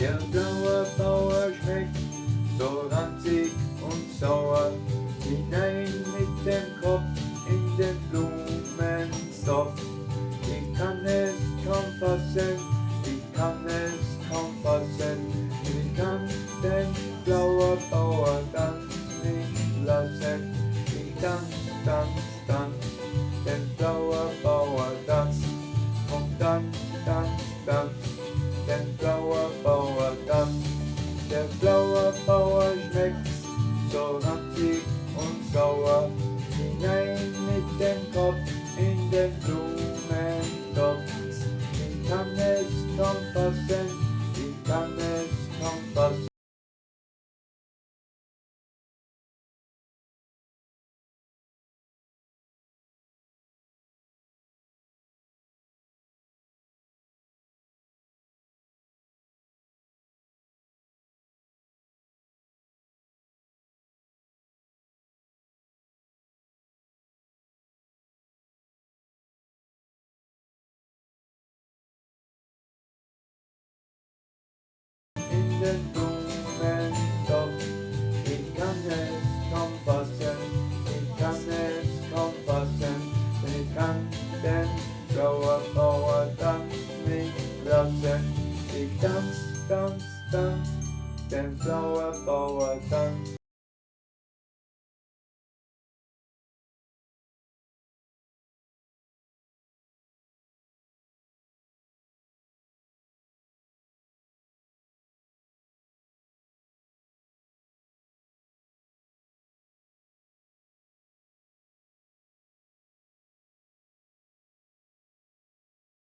Der blaue Bauer schmeckt so ranzig und sauer. Hinein mit dem Kopf in den Blumentopf. Ich kann es kaum fassen, ich kann es kaum fassen. Ich kann den blauen Bauer ganz nicht lassen. Ich tanz, tanz, tanz, den blauen Bauer tanz. Und dann, dann, dann, den blauen tanz. Der blaue Bauer schmeckt so ranzig und sauer. Hinein mit dem Kopf in den Blumentopf. Ich kann es kaum fassen, ich kann es the movement of then go up forward,